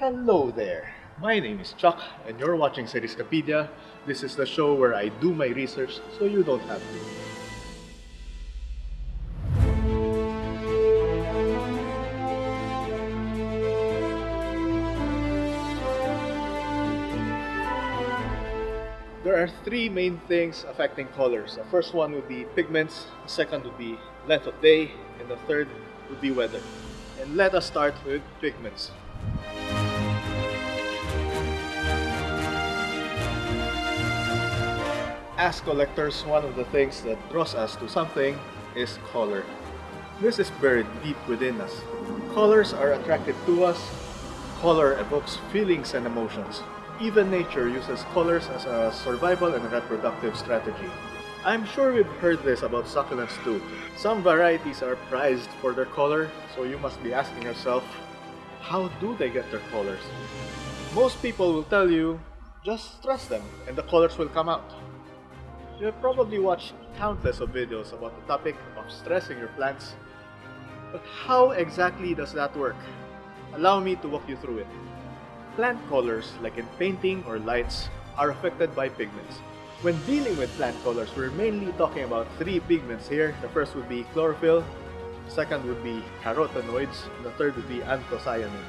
Hello there. My name is Chuck and you're watching Seriescapedia. This is the show where I do my research so you don't have to. There are three main things affecting colors. The first one would be pigments, the second would be length of day, and the third would be weather. And let us start with pigments. As collectors, one of the things that draws us to something is color. This is buried deep within us. Colors are attracted to us. Color evokes feelings and emotions. Even nature uses colors as a survival and reproductive strategy. I'm sure we've heard this about succulents too. Some varieties are prized for their color, so you must be asking yourself, how do they get their colors? Most people will tell you, just stress them and the colors will come out. You've probably watched countless of videos about the topic of stressing your plants. But how exactly does that work? Allow me to walk you through it. Plant colors, like in painting or lights, are affected by pigments. When dealing with plant colors, we're mainly talking about three pigments here. The first would be chlorophyll, the second would be carotenoids, and the third would be anthocyanin.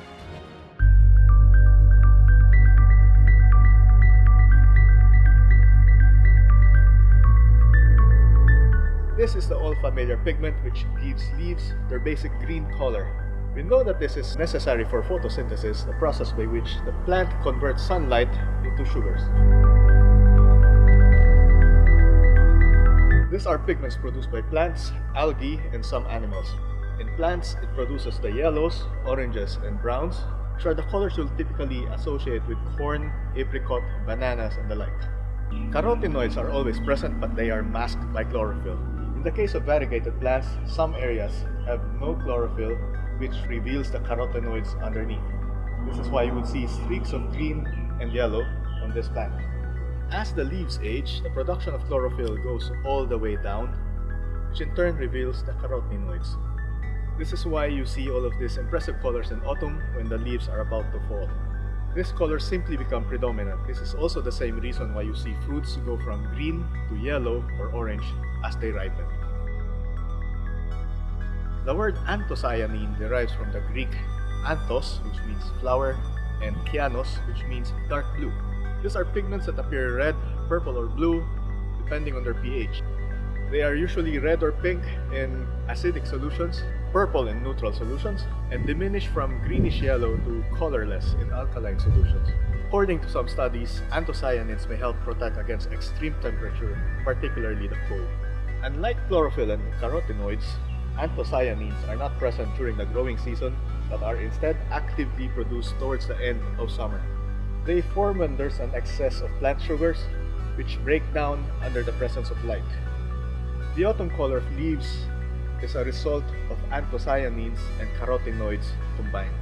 This is the all familiar pigment which gives leaves their basic green color. We know that this is necessary for photosynthesis, the process by which the plant converts sunlight into sugars. These are pigments produced by plants, algae, and some animals. In plants, it produces the yellows, oranges, and browns, which are the colors you'll typically associate with corn, apricot, bananas, and the like. Carotenoids are always present but they are masked by chlorophyll. In the case of variegated plants, some areas have no chlorophyll which reveals the carotenoids underneath. This is why you would see streaks of green and yellow on this plant. As the leaves age, the production of chlorophyll goes all the way down, which in turn reveals the carotenoids. This is why you see all of these impressive colors in autumn when the leaves are about to fall. These color simply become predominant. This is also the same reason why you see fruits go from green to yellow or orange as they ripen. The word anthocyanin derives from the Greek anthos, which means flower, and kyanos, which means dark blue. These are pigments that appear red, purple, or blue, depending on their pH. They are usually red or pink in acidic solutions, purple in neutral solutions, and diminish from greenish yellow to colorless in alkaline solutions. According to some studies, anthocyanins may help protect against extreme temperature, particularly the cold. Unlike chlorophyll and carotenoids, anthocyanins are not present during the growing season but are instead actively produced towards the end of summer. They form when there's an excess of plant sugars, which break down under the presence of light. The autumn color of leaves is a result of anthocyanins and carotenoids combined.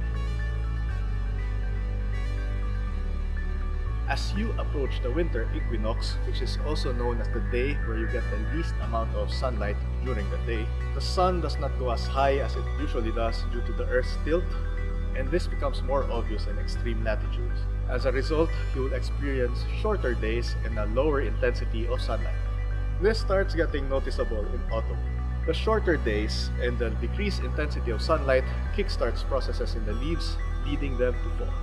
As you approach the winter equinox, which is also known as the day where you get the least amount of sunlight during the day, the sun does not go as high as it usually does due to the Earth's tilt, and this becomes more obvious in extreme latitudes. As a result, you will experience shorter days and a lower intensity of sunlight. This starts getting noticeable in autumn. The shorter days and the decreased intensity of sunlight kickstarts processes in the leaves, leading them to fall.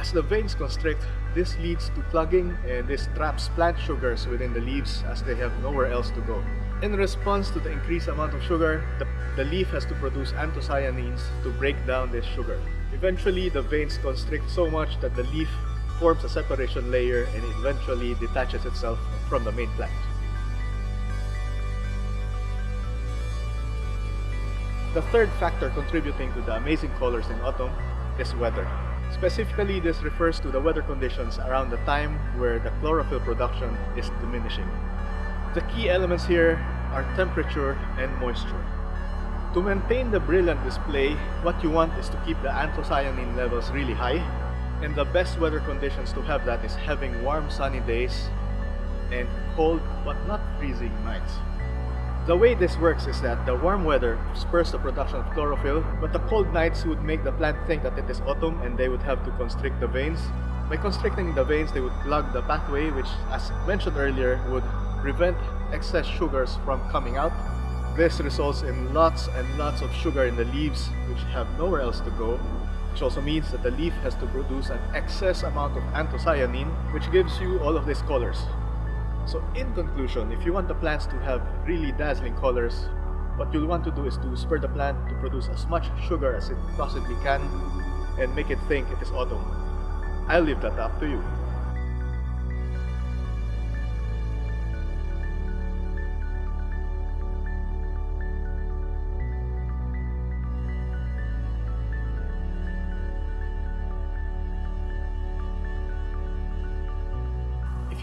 As the veins constrict, this leads to plugging and this traps plant sugars within the leaves as they have nowhere else to go. In response to the increased amount of sugar, the, the leaf has to produce anthocyanins to break down this sugar. Eventually, the veins constrict so much that the leaf forms a separation layer and eventually detaches itself from the main plant. The third factor contributing to the amazing colors in autumn is weather. Specifically, this refers to the weather conditions around the time where the chlorophyll production is diminishing. The key elements here are temperature and moisture. To maintain the brilliant display, what you want is to keep the anthocyanin levels really high, and the best weather conditions to have that is having warm sunny days and cold but not freezing nights. The way this works is that the warm weather spurs the production of chlorophyll, but the cold nights would make the plant think that it is autumn and they would have to constrict the veins. By constricting the veins, they would plug the pathway, which, as mentioned earlier, would prevent excess sugars from coming out. This results in lots and lots of sugar in the leaves, which have nowhere else to go, which also means that the leaf has to produce an excess amount of anthocyanin, which gives you all of these colors. So in conclusion, if you want the plants to have really dazzling colors, what you'll want to do is to spur the plant to produce as much sugar as it possibly can and make it think it is autumn. I'll leave that up to you.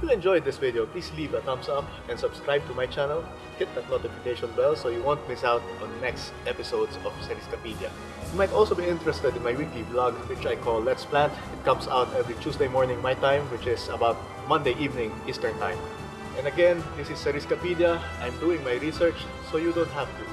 You enjoyed this video, please leave a thumbs up and subscribe to my channel. Hit that notification bell so you won't miss out on next episodes of Seriscapedia. You might also be interested in my weekly vlog, which I call Let's Plant. It comes out every Tuesday morning my time, which is about Monday evening Eastern Time. And again, this is Seriscapedia. I'm doing my research, so you don't have to.